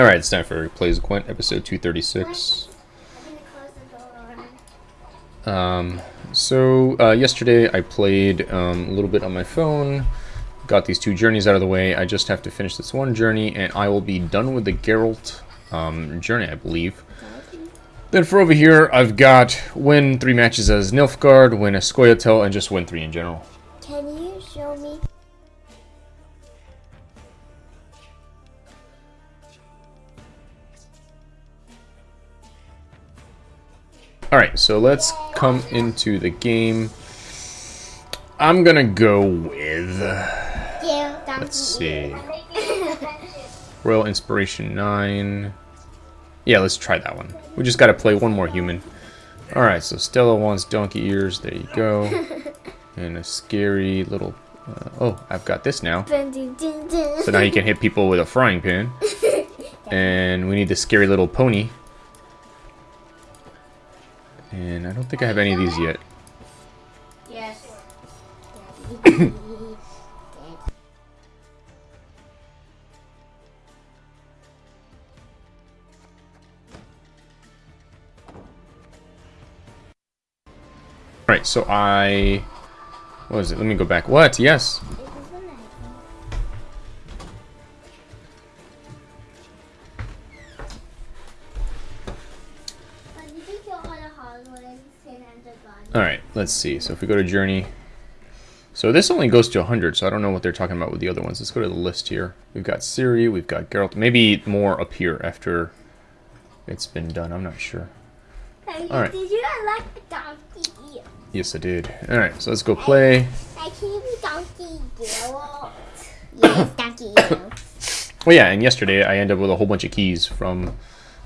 Alright, it's time for Plays Gwent, episode 236. Um, so, uh, yesterday I played um, a little bit on my phone, got these two journeys out of the way. I just have to finish this one journey, and I will be done with the Geralt um, journey, I believe. Then for over here, I've got win three matches as Nilfgaard, win as Scoia'tael, and just win three in general. Can you Alright, so let's come into the game. I'm gonna go with... Let's see. Royal Inspiration 9. Yeah, let's try that one. We just gotta play one more human. Alright, so Stella wants donkey ears. There you go. And a scary little... Uh, oh, I've got this now. So now you can hit people with a frying pan. And we need the scary little pony. I don't think I have any of these yet. Yes. Alright, so I... What was it? Let me go back. What? Yes. Let's see. So if we go to Journey... So this only goes to 100, so I don't know what they're talking about with the other ones. Let's go to the list here. We've got Ciri, we've got Geralt. Maybe more up here after it's been done. I'm not sure. Alright. Did you unlock the donkey? Yes, I did. Alright, so let's go play. I can be donkey Geralt. Yes, donkey Geralt. Well, yeah, and yesterday I ended up with a whole bunch of keys from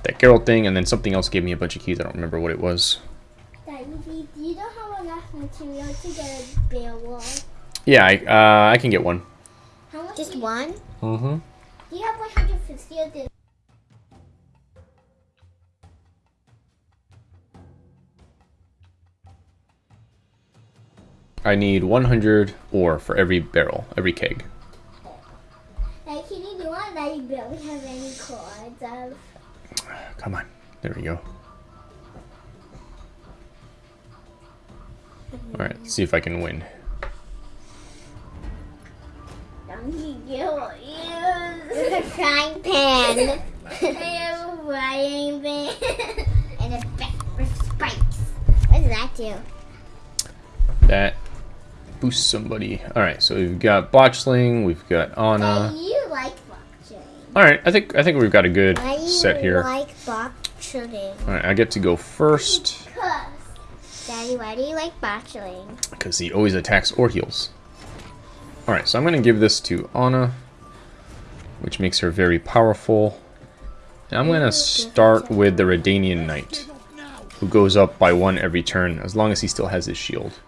that Geralt thing, and then something else gave me a bunch of keys. I don't remember what it was. Daddy, do you don't have enough material get a bear wall? Yeah, I, uh, I can get one. Just one? Mm-hmm. Do you have 150 of this? I need 100 ore for every barrel, every keg. Like, can you do one that you barely have any cards of? Come on. There we go. Alright, let's see if I can win. Donkey Geralt is a frying pan. A frying pan. and a back with spikes. What does that do? That boosts somebody. Alright, so we've got Botchling, we've got Anna. Daddy, you like boxing. Alright, I think I think we've got a good you set here. like boxing? Alright, I get to go first Daddy, why do you like boxing? because he always attacks or heals. Alright, so I'm going to give this to Anna, which makes her very powerful. And I'm going to start with the Redanian Knight, who goes up by one every turn, as long as he still has his shield.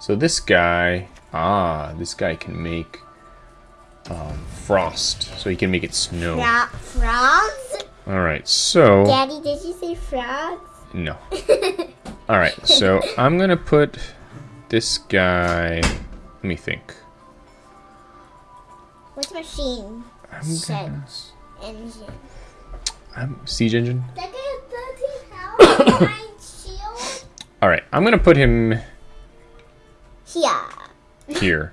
So this guy, ah, this guy can make um, frost, so he can make it snow. Fro- frogs? Alright, so... Daddy, did you say frogs? No. Alright, so I'm going to put this guy... Let me think. What's machine? I'm gonna, Engine. I'm, siege engine. That guy has 13 power shield. Alright, I'm going to put him Yeah. here.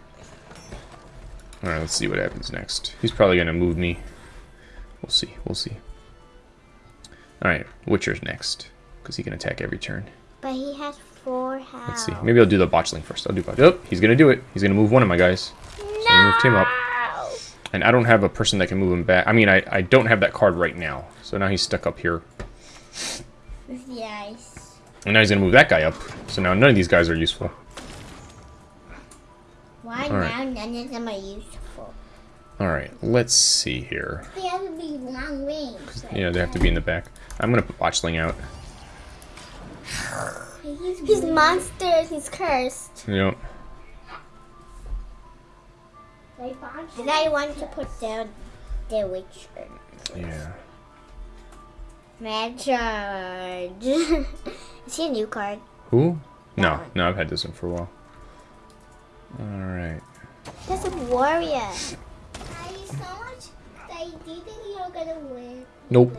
Alright, let's see what happens next. He's probably going to move me. We'll see, we'll see. Alright, Witcher's next. Because he can attack every turn. But he has four health. Let's see. Maybe I'll do the botchling first. I'll do botchling. Oh, he's going to do it. He's going to move one of my guys. So I moved him up. And I don't have a person that can move him back. I mean, I, I don't have that card right now. So now he's stuck up here. Yes. And now he's going to move that guy up. So now none of these guys are useful. Why All right. now none of them are useful? Alright, let's see here. They have to be long range. Yeah, they have to be in the back. I'm going to put Botchling out. He's, he's monsters. He's cursed. Yep. And I want to put down the Witcher. Yeah. Mad Charge. Is he a new card? Who? No, no, I've had this one for a while. Alright. That's a warrior. I so much that you do think you're gonna gonna win. Nope.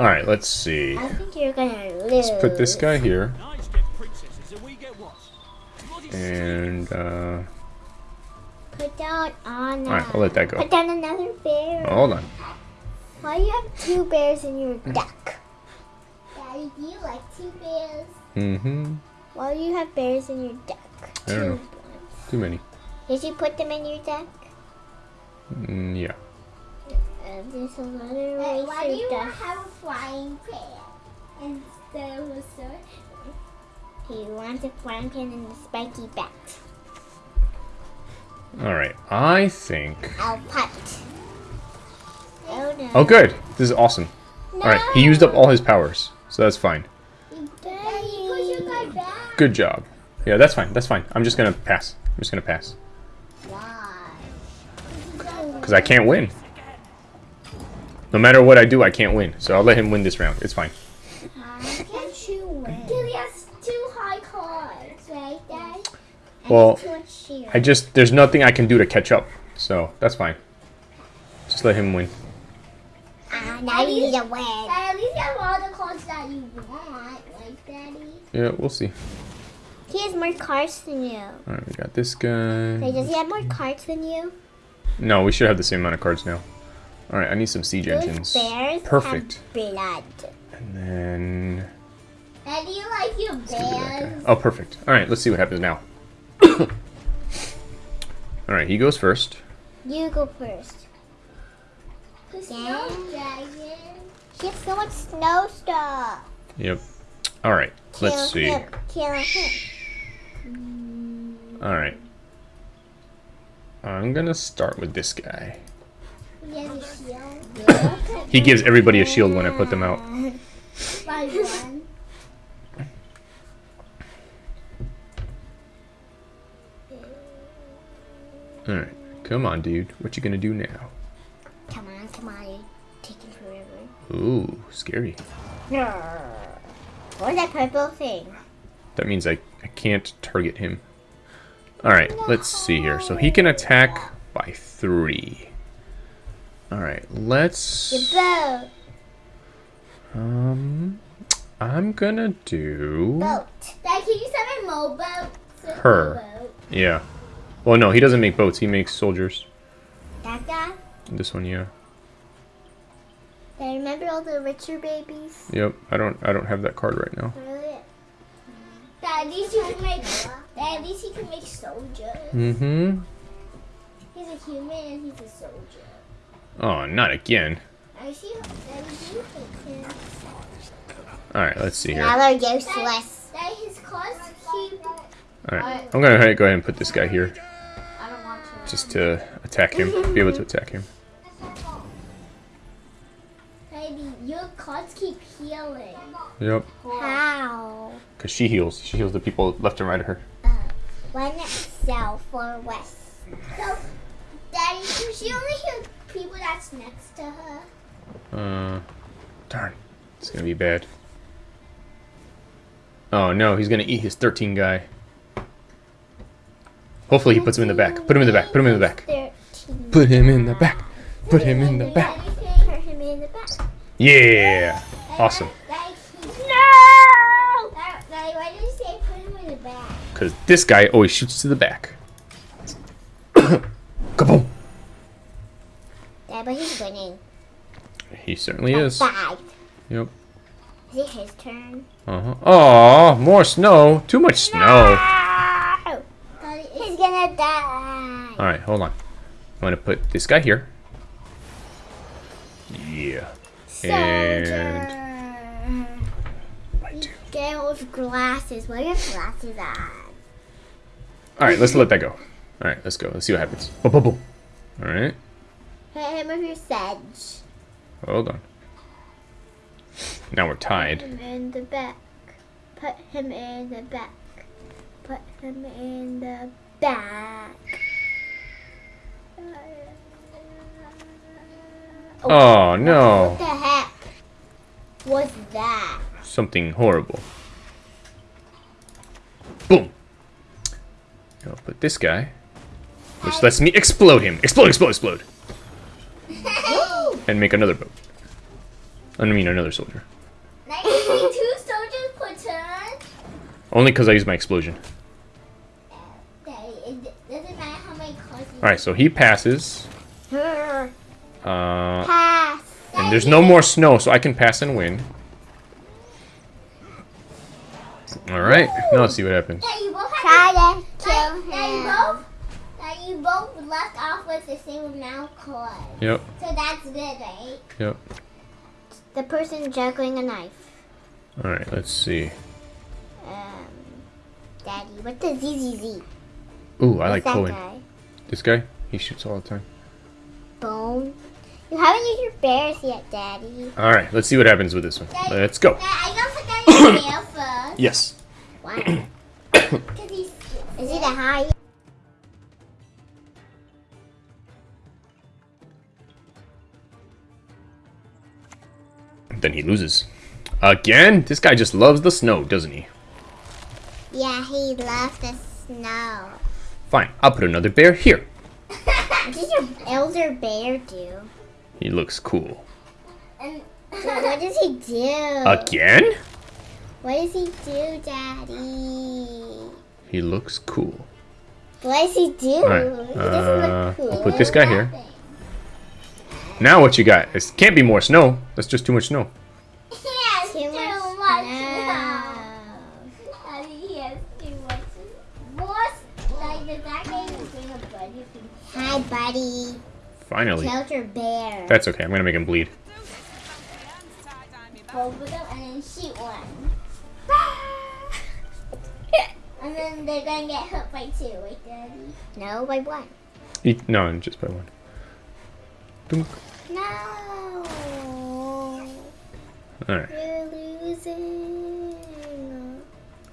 Lose. Alright, let's see. I think you're gonna lose. Let's put this guy here. Knights get princesses and we get what? Bloody And, uh... Put down Anna. Alright, I'll let that go. Put down another bear. Oh, hold on. Why do you have two bears in your deck? Daddy, do you like two bears? Mm-hmm. Why do you have bears in your deck? I don't know. Two. Too many. Did you put them in your deck? Mm, yeah. Uh, there's another way why do you to have a flying pan instead of a sword? He wants a flying pan and a spiky bat. Alright, I think... I'll put. Oh no. Oh, good. This is awesome. Alright, he used up all his powers. So that's fine. Daddy, push your guy back. Good job. Yeah, that's fine. That's fine. I'm just gonna pass. I'm just gonna pass. Why? Because I can't win. No matter what I do, I can't win. So I'll let him win this round. It's fine. How can't you win? Because he has two high cards, right, Dad? Well, Too. I just... There's nothing I can do to catch up. So, that's fine. Just let him win. Ah, now you need to win. At least you have all the cards that you want, right, Daddy? Yeah, we'll see. He has more cards than you. Alright, we got this Wait, guy. does he have more cards than you? No, we should have the same amount of cards now. Alright, I need some siege Those engines. bears Perfect. have blood. And then... Daddy, you like your Give me that bears? Oh, perfect. Alright, let's see what happens now. Alright, he goes first. You go first. The snow dragon. He has so much snow stuff. Yep. Alright, let's see. Him. Kill him. Alright. I'm gonna start with this guy. He has a shield. He gives everybody a shield when I put them out. Alright, come on, dude. What you gonna do now? Come on, come on. You're taking forever. Ooh, scary. What's that purple thing? That means I, I can't target him. Alright, let's see here. So he can attack by three. Alright, let's... boat. Um, I'm gonna do... Boat. Dad, can you summon more boats? Her. Yeah. Well, no, he doesn't make boats. He makes soldiers. That guy? This one, yeah. I remember all the richer babies? Yep. I don't. I don't have that card right now. Really? Dad, at least you can make. Dad, at least he can make soldiers. Mm-hmm. He's a human and he's a soldier. Oh, not again. I see. Daddy, do you hate him? All right. Let's see here. Now All they're useless. Dad, his cards keep. right. I'm gonna go ahead and put this guy here I don't want to. just to attack him. Be able to attack him. Baby, your cards keep healing. Yep. How? Cause she heals. She heals the people left and right of her. One south or west? So, Daddy, she only heal people that's next to her? Uh, darn. It's gonna be bad. Oh no, he's gonna eat his 13 guy. Hopefully he puts him in the back. Put him in the back. Put him in the back. Put him in the back. Put him in the back. Put him in the back. Yeah. Awesome. No! Daddy, Daddy, why did you say put him in the back? Because this guy always shoots to the back. Kaboom! Yeah, but he's winning. He certainly is. Five. Yep. Is it his turn? Uh huh. Aw, more snow. Too much snow. No! He's gonna die. All right, hold on. I'm gonna put this guy here. Yeah. And two. Get those glasses. What are your glasses on? All right, let's let that go. All right, let's go. Let's see what happens. Boom, boom, boom. All right. Hit him with your sedge. Hold on. Now we're Put tied. him in the back. Put him in the back. Put him in the back. Oh, oh no. What the heck was that? Something horrible. Boom. I'll put this guy. Which lets me explode him. Explode, explode, explode. And make another boat. I mean, another soldier. Two soldiers platoon. Only because I use my explosion. Daddy, it doesn't matter how many cars you Alright, so he passes. Uh, pass. and there's no more snow, so I can pass and win. Alright, now let's see what happens. With the same amount of cars. Yep, So that's good, right? yep. The person juggling a knife. Alright, let's see. Um, Daddy, what the ZZZ? Ooh, I like What's Cohen. guy? This guy, he shoots all the time. Bone. You haven't used your bears yet, Daddy. Alright, let's see what happens with this one. Let's go. Dad, I gotta put that in your first. Yes. Why? Because he's Is he the high? Then he loses. Again? This guy just loves the snow, doesn't he? Yeah, he loves the snow. Fine, I'll put another bear here. What does your elder bear do? He looks cool. and So what does he do? Again? What does he do, Daddy? He looks cool. What does he do? Alright, he doesn't uh, look cool. I'll put this guy here. Now what you got? It can't be more snow. That's just too much snow. he Too too, much much snow. now. Daddy, he has too much more. Like the that guy is bring a buddy. Hi, buddy. Finally. Killed your bear. That's okay. I'm gonna make him bleed. Hold with them and then shoot one. and then they're gonna get hurt by two, right, Daddy? no, by one. Eat, no, just by one. Dunk. No. Alright. You're losing.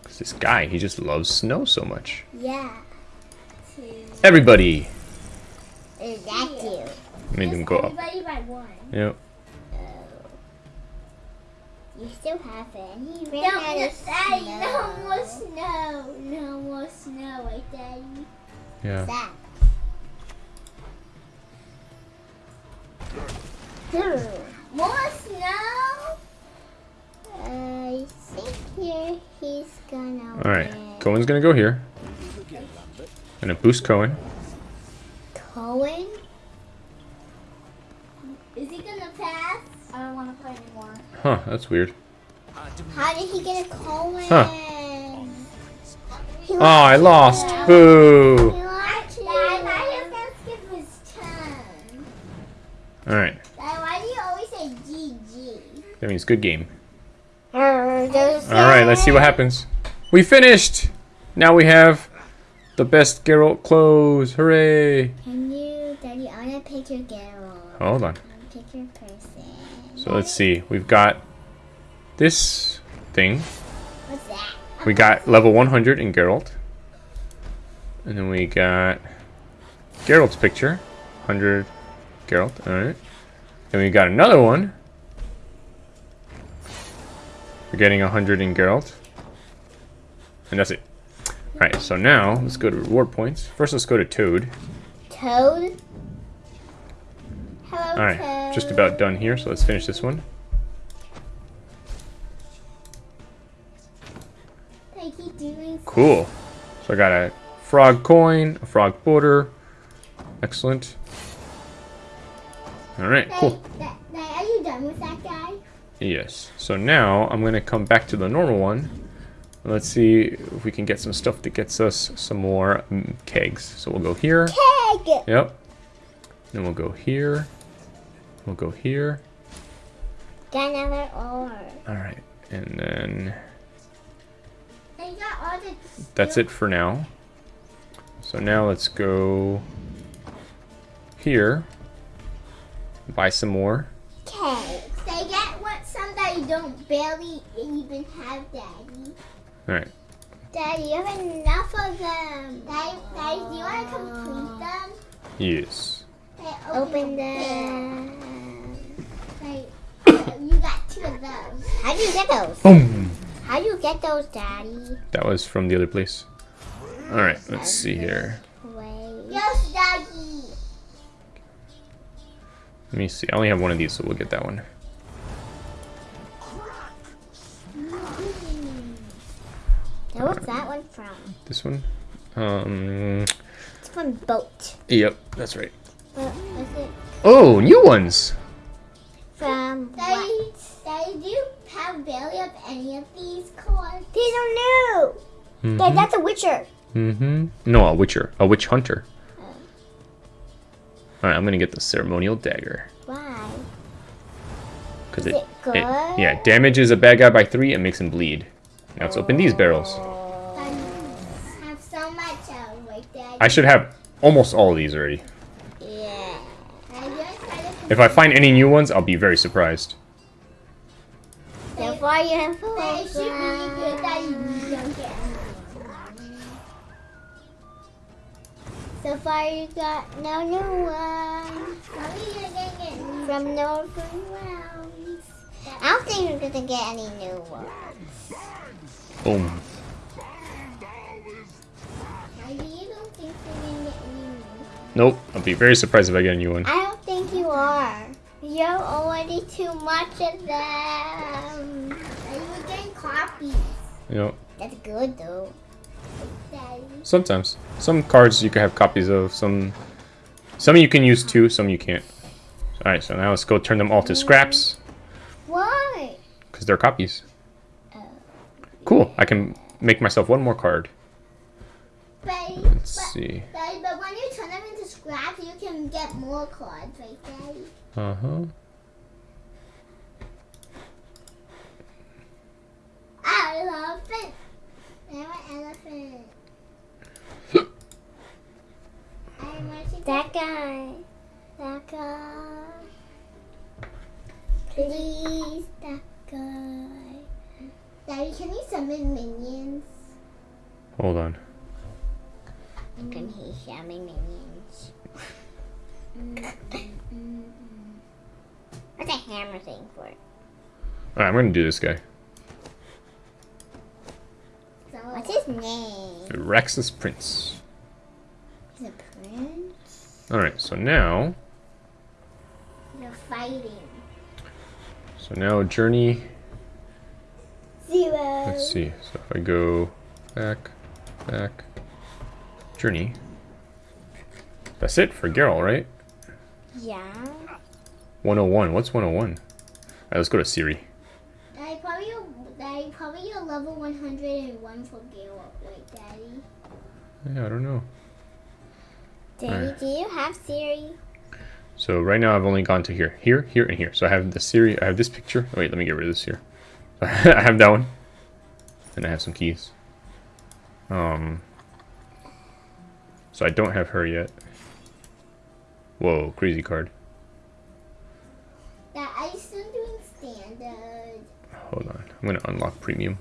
'Cause This guy, he just loves snow so much. Yeah. Two. Everybody! Is that you? Made them go up. Everybody by one. Yep. Oh. You still have it. And he No, ran out no, of Daddy, snow. no more snow. No more snow, right, Daddy? Yeah. That. More snow? I think here he's gonna Alright. win. Cohen's gonna go here. Gonna boost Cohen. Cohen? Is he gonna pass? I don't want to play anymore. Huh, that's weird. How did he get a Cohen? Huh. Oh, I lost. Boo! lost Dad, I thought he was gonna skip his turn. Alright. Dad, why do you always say GG? Good game. Alright, let's see what happens. We finished! Now we have the best Geralt clothes. Hooray! Can you, Daddy, I wanna pick your girl. Hold on. Pick your person. So let's see. We've got this thing. What's that? We got level 100 in Geralt. And then we got Geralt's picture. 100 Geralt. Alright. Then we got another one. We're getting 100 in Geralt. And that's it. Alright, so now let's go to reward points. First, let's go to Toad. Toad? Hello, Alright, Toad. just about done here, so let's finish this one. Cool. So I got a frog coin, a frog border. Excellent. Alright, cool. Are you done with that guy? Yes. So now I'm going to come back to the normal one. Let's see if we can get some stuff that gets us some more mm, kegs. So we'll go here. Peg! Yep. Then we'll go here. We'll go here. Another ore. Alright. And then They got all the. that's it for now. So now let's go here. Buy some more. Okay. They get what some that you don't barely even have, Daddy. Alright. Daddy, you have enough of them. Daddy, Daddy, do you want to complete them? Yes. Hey, Open them. them. Hey, you got two of those. How do you get those? Boom! How do you get those, Daddy? That was from the other place. Alright, let's see here. Yes, Daddy. Let me see. I only have one of these, so we'll get that one. Now what's that one from? This one? Um, It's from Boat. yep, that's right. What Oh, new ones! from? What? Daddy, Daddy, do you have barely of any of these cards? These are new. Dad, that's a Witcher. Mm-hmm. No, a witcher. A witch hunter. Alright, I'm gonna get the ceremonial dagger. Why? Because Is it, it good? yeah, damages a bad guy by three and makes him bleed. Now let's open these barrels. Have so much of like Daddy. I should have almost all of these already. Yeah. Daddy, you're excited for If I find any new ones, I'll be very surprised. So far you have four. Daddy, she really good. Daddy, you don't get any. So far you got no new ones Mommy, you're gonna get any. from no free rounds. I don't think we're gonna get any new ones. Boom. Daddy, you don't think you're gonna get any more? Nope. I'll be very surprised if I get a new one. I don't think you are. You're already too much of them. We're getting copies. Yep. That's good though. Sometimes. Some cards you can have copies of. Some some you can use too, some you can't. Alright, so now let's go turn them all to scraps. Why? Because they're copies. Cool. I can make myself one more card. Daddy, Let's but, see. Daddy, but when you turn them into scraps, you can get more cards, right, Daddy? Uh-huh. Elephant. I'm an elephant. I'm That guy. That guy. Please, that guy. Daddy, can you summon minions? Hold on. Can he summon minions? What's a hammer thing for? Alright, I'm gonna do this guy. So, What's his name? Rexus Prince. He's a prince. Alright, so now you're fighting. So now journey Zero. let's see. So if I go back, back, journey. That's it for Geralt, right? Yeah. 101. What's 101? Alright, let's go to Ciri. Daddy, probably Daddy, probably your level 101 for Gale, right, Daddy? Yeah, I don't know. Daddy, Alright. do you have Ciri? So right now I've only gone to here, here, here, and here. So I have the Ciri, I have this picture. Oh, wait, let me get rid of this here. I have that one. And I have some keys. Um. So I don't have her yet. Whoa, crazy card. That are you still doing standard? Hold on. I'm gonna unlock premium.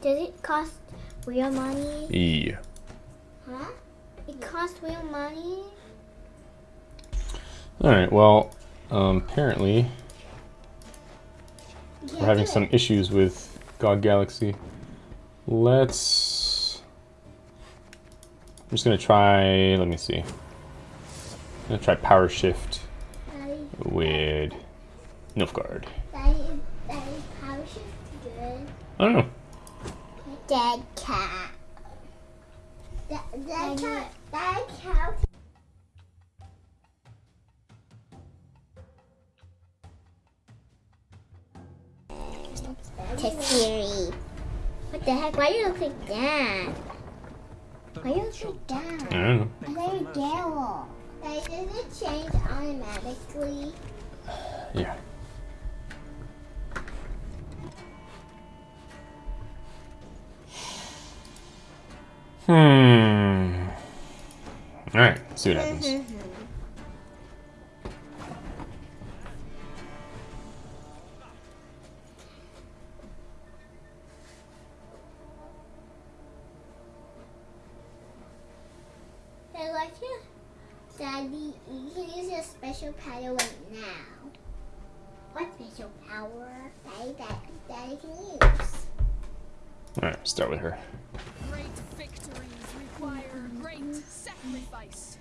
Does it cost real money? Yeah. Huh? It costs real money? Alright, well, um, apparently You we're having some it. issues with GOG Galaxy. Let's. I'm just gonna try. Let me see. I'm gonna try Power Shift Daddy, with Nilfgaard. Daddy, Daddy, power shift good. I don't know. Dead cat. Dead, that cat, Ciri. What the heck? Why do you look like that? Why do you look like that? I don't know. Very Gale. Daddy, does it change automatically? Yeah. Hmm. Alright, see what happens. Daddy, like your Daddy, you can use your special power right now. What special power? Daddy, that Daddy can use. Alright, start with her. Great victories require great sacrifice.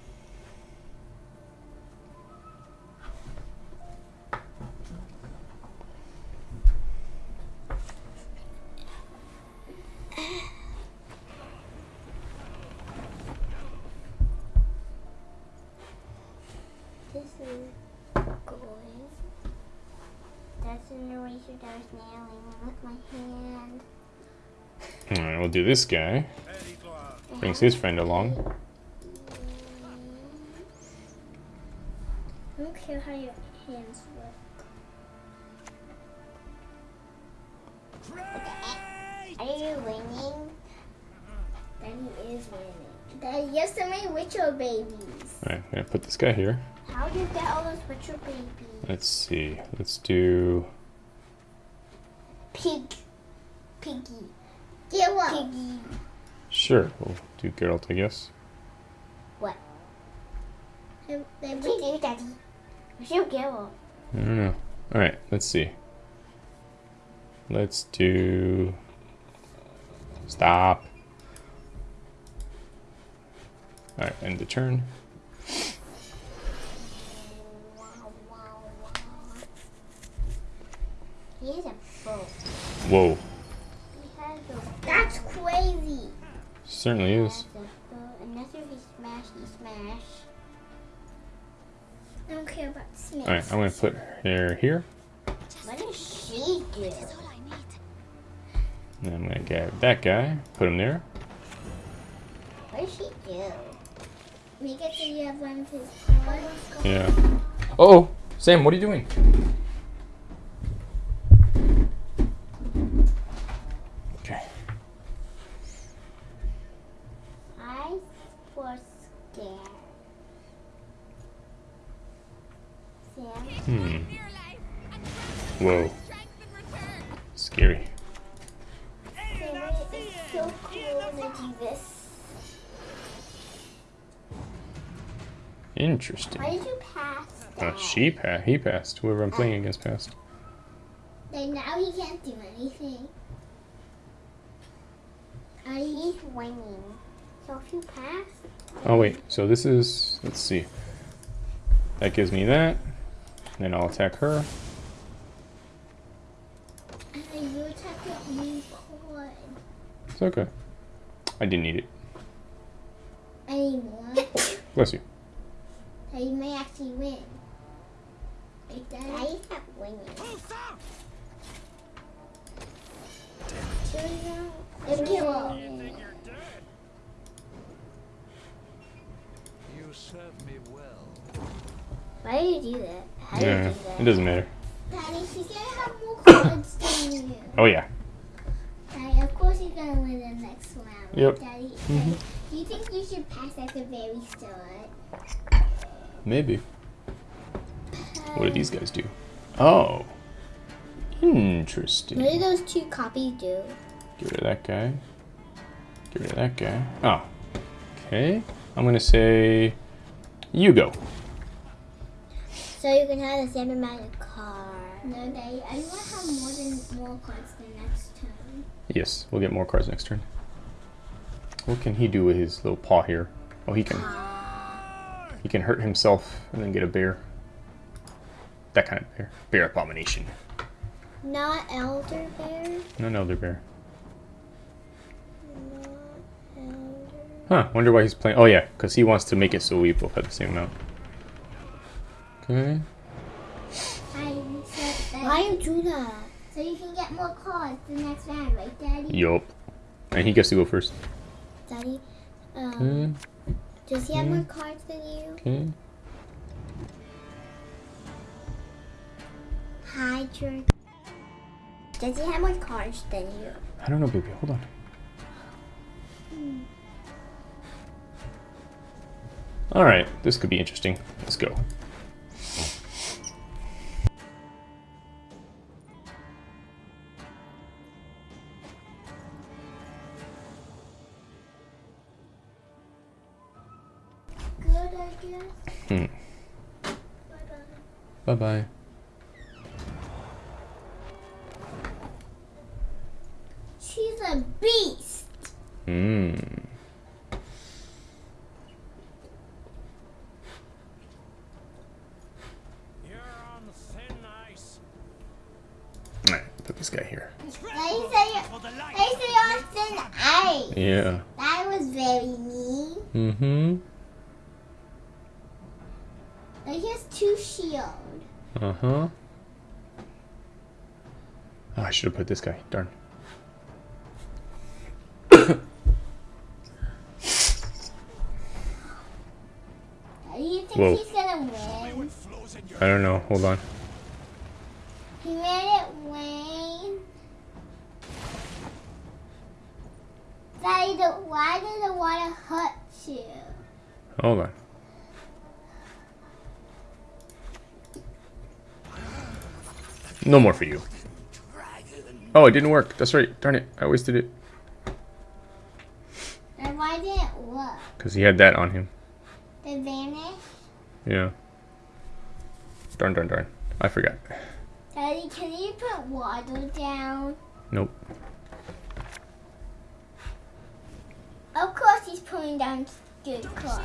We'll do this guy. Brings his friend along. I don't care how your hands look. Are you winning? Daddy is winning. Daddy, you have so many Witcher babies. Alright, I'm gonna put this guy here. How do you get all those Witcher babies? Let's see. Let's do. Pig. Piggy. Get what? Piggy. Sure, we'll do Geralt, I guess. What? They, they do, Daddy. Where's your Geralt? I don't know. Alright, let's see. Let's do. Stop. Alright, end the turn. Whoa. He has a That's crazy. Certainly He is. has a bow. Unless if he smash, he smash. I don't care about smash. Alright, I'm gonna put her here. What does she do? And I'm gonna grab that guy, put him there. What does she do? We get to have one of his cards. Yeah. Oh, Sam, what are you doing? She pa- he passed. Whoever I'm playing against passed. Then now he can't do anything. Uh, he's winning. So if you pass, Oh wait, so this is let's see. That gives me that. Then I'll attack her. and then you attack could. It's okay. I didn't need it. Anymore. Bless you. so you may actually win. Like that. I not winning. Okay, well, You serve me well. why do you do that? How do you do that? it doesn't matter. Daddy, she's gonna have more cards than you. Oh yeah. Daddy, of course you're gonna win the next round. Yep. Daddy, Mhm. Do you think you should pass at the very start? Maybe. What do these guys do? Oh. Interesting. What do those two copies do? Get rid of that guy. Get rid of that guy. Oh. Okay. I'm gonna say you go. So you can have the same amount of cards. No, Daddy, I want to have more than more cards the next turn. Yes, we'll get more cards next turn. What can he do with his little paw here? Oh, he can. He can hurt himself and then get a bear. That kind of bear. Bear abomination. Not Elder Bear. No, no, they're bear. Not Elder. Huh, wonder why he's playing. Oh, yeah, because he wants to make it so we both have the same amount. Okay. Why you do that? So you can get more cards the next round, right, Daddy? Yup. And he gets to go first. Daddy, um, Okay. does he have more cards than you? Okay. Hi, George. Does he have more cards than you? I don't know, baby. Hold on. All right, this could be interesting. Let's go. Good, I guess. Hmm. Bye-bye. Put this guy. Darn. Do you think Whoa. he's gonna win? Flows in your I don't know. Hold on. He made it win. Daddy, the, why did the water hurt you? Hold on. No more for you. Oh, it didn't work. That's right. Darn it. I wasted it. And why didn't it work? Because he had that on him. It vanish? Yeah. Darn, darn, darn. I forgot. Daddy, can you put water down? Nope. Of course he's pulling down good cards.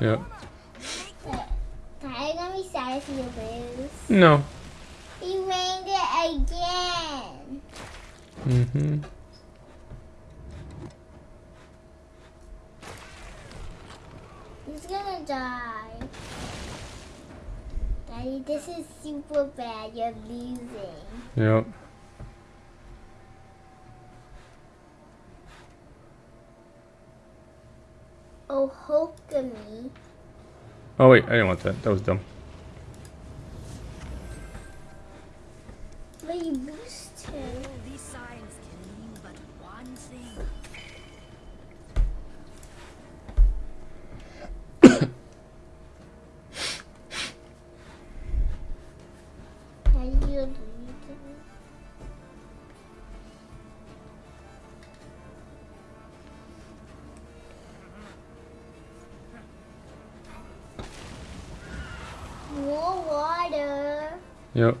Yep. But Daddy gonna be sad if you lose. No. He rained it again. Mm-hmm. He's gonna die. Daddy, this is super bad. You're losing. Yep. Oh, Hokami. Oh, wait. I didn't want that. That was dumb.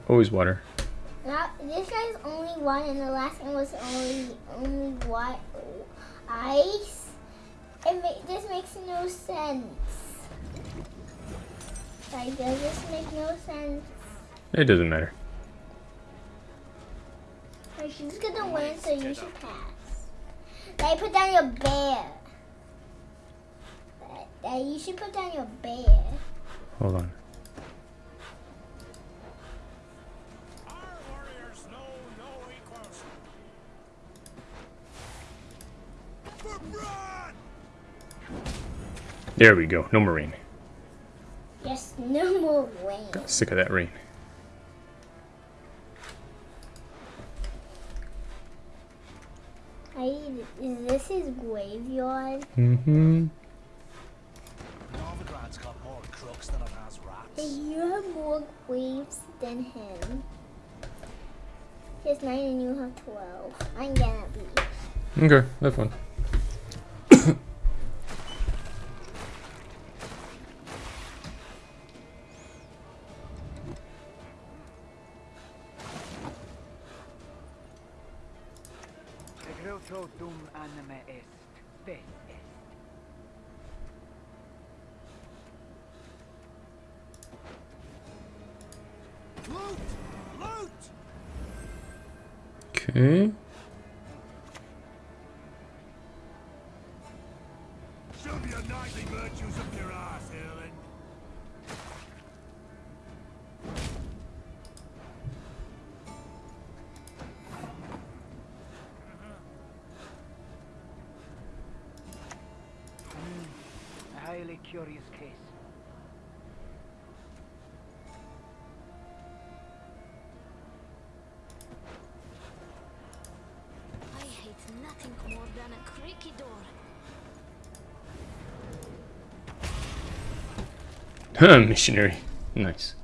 Always water. Now, this guy's only one, and the last one was only only ice. It ma- this makes no sense. Like, does this make no sense? It doesn't matter. Like, she's gonna win, so you should pass. Like, put down your bear. You should put down your bear. Hold on. There we go. No more rain. Yes, no more rain. Got sick of that rain. I, is this his graveyard? Mm-hmm. Novigrad's got more crooks than it has rats. You have more graves than him. He has nine and you have twelve. I'm gonna be. Okay. Have fun. Than door. Huh, missionary. Nice.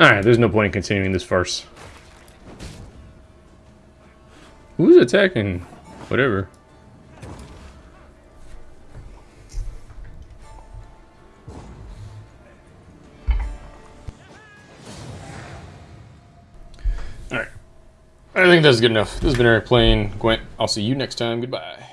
Alright, there's no point in continuing this farce. Who's attacking? Whatever. Alright. I think that's good enough. This has been Eric playing Gwent. I'll see you next time. Goodbye.